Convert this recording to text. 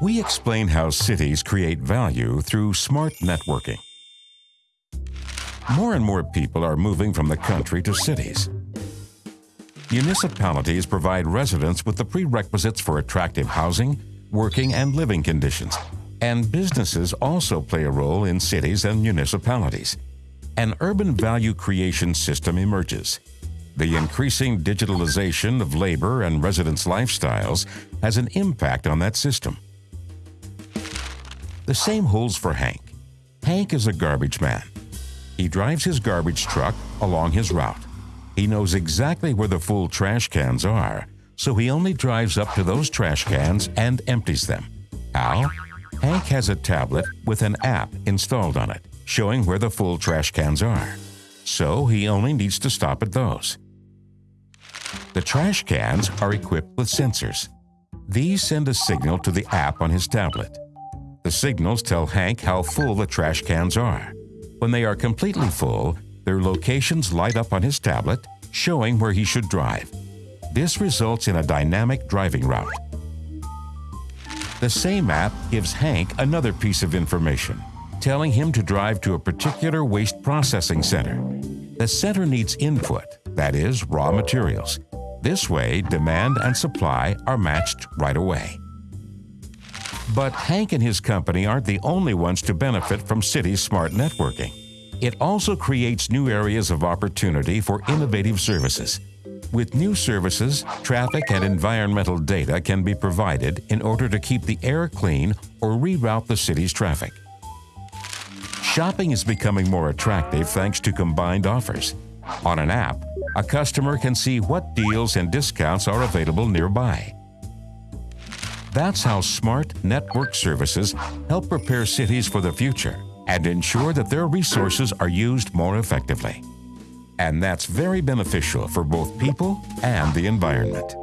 we explain how cities create value through smart networking. More and more people are moving from the country to cities. Municipalities provide residents with the prerequisites for attractive housing, working, and living conditions. And businesses also play a role in cities and municipalities. An urban value creation system emerges. The increasing digitalization of labor and residents' lifestyles has an impact on that system. The same holds for Hank. Hank is a garbage man. He drives his garbage truck along his route. He knows exactly where the full trash cans are, so he only drives up to those trash cans and empties them. How? Hank has a tablet with an app installed on it, showing where the full trash cans are. So he only needs to stop at those. The trash cans are equipped with sensors. These send a signal to the app on his tablet. The signals tell Hank how full the trash cans are. When they are completely full, their locations light up on his tablet, showing where he should drive. This results in a dynamic driving route. The same app gives Hank another piece of information, telling him to drive to a particular waste processing center. The center needs input, that is, raw materials. This way, demand and supply are matched right away. But Hank and his company aren't the only ones to benefit from city smart networking. It also creates new areas of opportunity for innovative services. With new services, traffic and environmental data can be provided in order to keep the air clean or reroute the city's traffic. Shopping is becoming more attractive thanks to combined offers. On an app, a customer can see what deals and discounts are available nearby. That's how smart network services help prepare cities for the future and ensure that their resources are used more effectively. And that's very beneficial for both people and the environment.